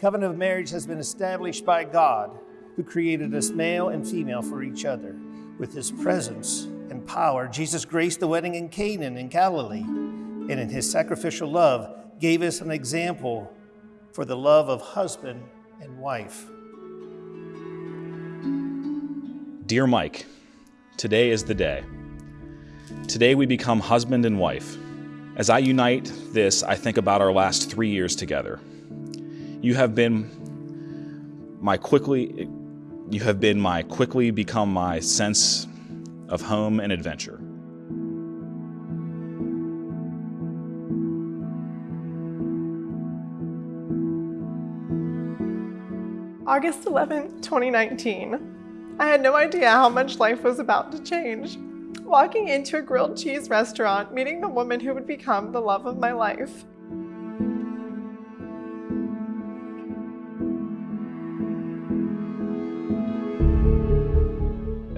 covenant of marriage has been established by God, who created us male and female for each other. With his presence and power, Jesus graced the wedding in Cana in Galilee, and in his sacrificial love gave us an example for the love of husband and wife. Dear Mike, today is the day. Today we become husband and wife. As I unite this, I think about our last three years together. You have been my quickly, you have been my quickly become my sense of home and adventure. August 11, 2019. I had no idea how much life was about to change. Walking into a grilled cheese restaurant, meeting the woman who would become the love of my life.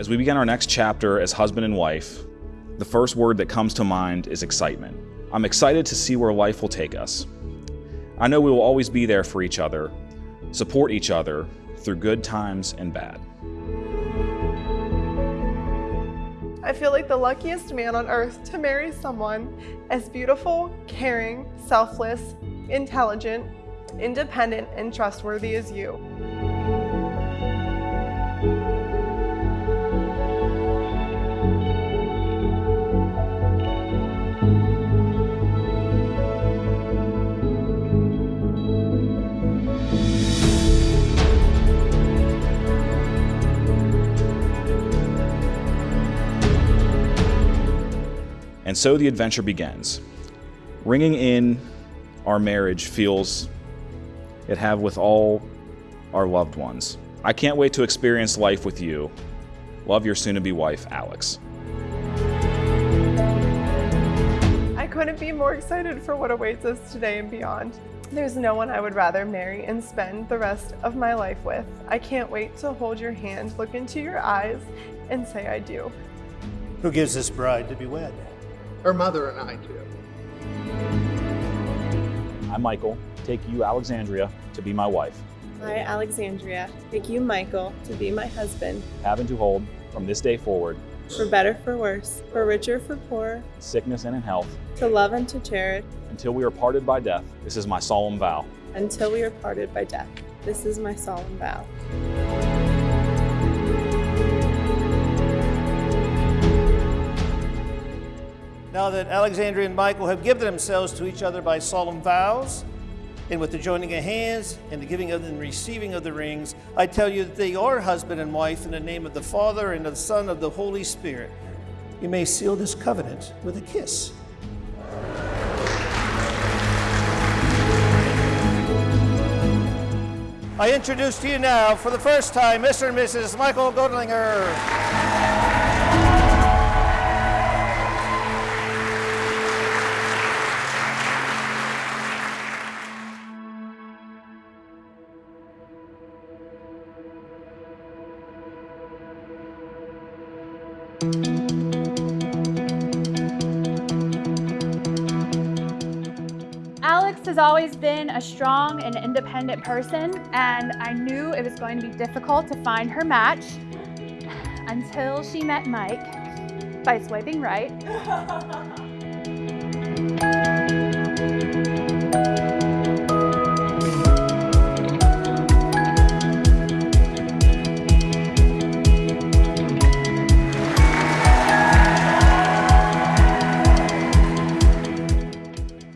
As we begin our next chapter as husband and wife, the first word that comes to mind is excitement. I'm excited to see where life will take us. I know we will always be there for each other, support each other through good times and bad. I feel like the luckiest man on earth to marry someone as beautiful, caring, selfless, intelligent, independent, and trustworthy as you. And so the adventure begins. Ringing in our marriage feels it have with all our loved ones. I can't wait to experience life with you. Love your soon-to-be wife, Alex. I couldn't be more excited for what awaits us today and beyond. There's no one I would rather marry and spend the rest of my life with. I can't wait to hold your hand, look into your eyes, and say I do. Who gives this bride to be wed? Her mother and I do. I'm Michael. Take you, Alexandria, to be my wife. I, Alexandria, take you, Michael, to be my husband, Having to hold, from this day forward, for better, for worse, for richer, for poorer. sickness and in health, to love and to cherish, until we are parted by death. This is my solemn vow. until we are parted by death. This is my solemn vow. Now that Alexandria and Michael have given themselves to each other by solemn vows, and with the joining of hands and the giving of and receiving of the rings, I tell you that they are husband and wife in the name of the Father and of the Son of the Holy Spirit. You may seal this covenant with a kiss. I introduce to you now, for the first time, Mr. and Mrs. Michael Godlinger. Alex has always been a strong and independent person, and I knew it was going to be difficult to find her match until she met Mike by swiping right.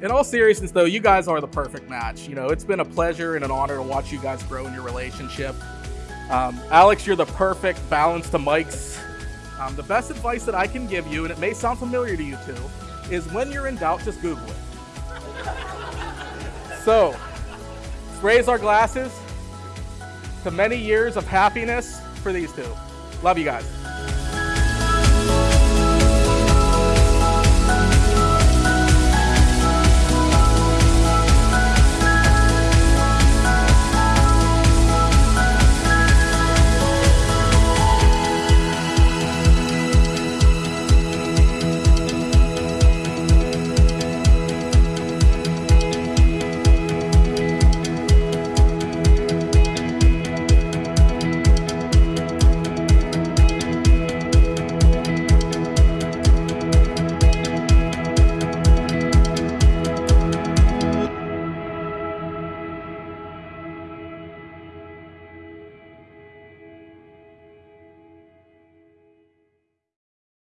In all seriousness, though, you guys are the perfect match. You know, it's been a pleasure and an honor to watch you guys grow in your relationship. Um, Alex, you're the perfect balance to Mike's. Um, the best advice that I can give you, and it may sound familiar to you two, is when you're in doubt, just Google it. so, raise our glasses to many years of happiness for these two. Love you guys.